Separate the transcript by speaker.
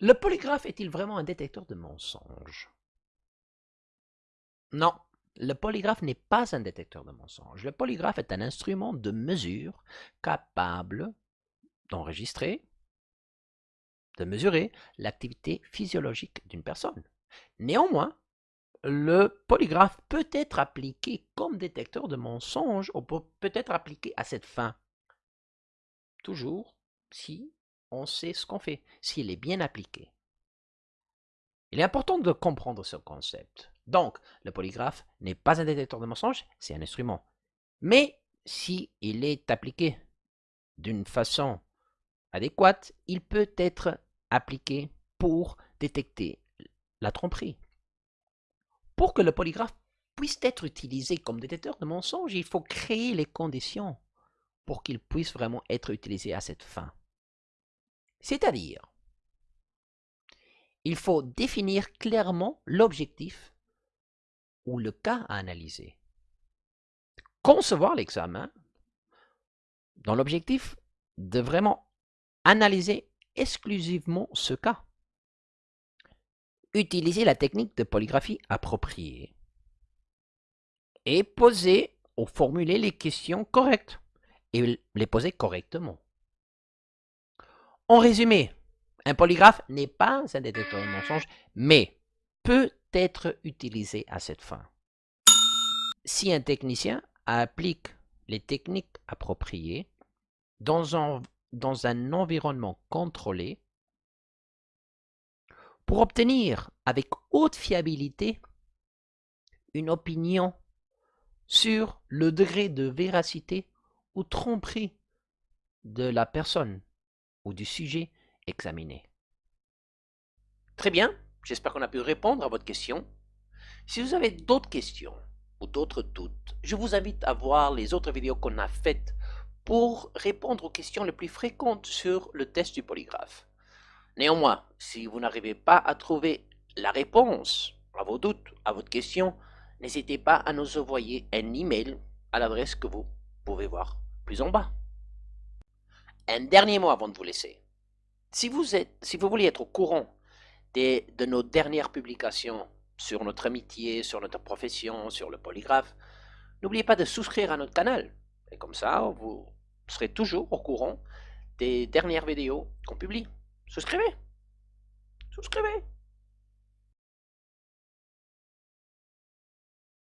Speaker 1: Le polygraphe est-il vraiment un détecteur de mensonges? Non, le polygraphe n'est pas un détecteur de mensonges. Le polygraphe est un instrument de mesure capable d'enregistrer, de mesurer l'activité physiologique d'une personne. Néanmoins, le polygraphe peut être appliqué comme détecteur de mensonges ou peut être appliqué à cette fin. Toujours si on sait ce qu'on fait, s'il est bien appliqué. Il est important de comprendre ce concept. Donc, le polygraphe n'est pas un détecteur de mensonges, c'est un instrument. Mais si est appliqué d'une façon adéquate, il peut être appliqué pour détecter la tromperie. Pour que le polygraphe puisse être utilisé comme détecteur de mensonges, il faut créer les conditions pour qu'il puisse vraiment être utilisé à cette fin. C'est-à-dire, il faut définir clairement l'objectif ou le cas à analyser. Concevoir l'examen dans l'objectif de vraiment analyser exclusivement ce cas. Utiliser la technique de polygraphie appropriée et poser ou formuler les questions correctes et les poser correctement. En résumé, un polygraphe n'est pas un détecteur de mensonges, mais peut être utilisé à cette fin. Si un technicien applique les techniques appropriées dans un, dans un environnement contrôlé, pour obtenir avec haute fiabilité une opinion sur le degré de véracité ou tromperie de la personne du sujet examiné. Très bien, j'espère qu'on a pu répondre à votre question. Si vous avez d'autres questions ou d'autres doutes, je vous invite à voir les autres vidéos qu'on a faites pour répondre aux questions les plus fréquentes sur le test du polygraphe. Néanmoins, si vous n'arrivez pas à trouver la réponse à vos doutes, à votre question, n'hésitez pas à nous envoyer un email à l'adresse que vous pouvez voir plus en bas. Un dernier mot avant de vous laisser. Si vous, voulez être au courant de nos dernières publications sur notre amitié, sur notre profession, sur le polygraphe, n'oubliez pas de souscrire à notre canal. Et comme ça, vous serez toujours au courant des dernières vidéos qu'on publie. Souscrivez Souscrivez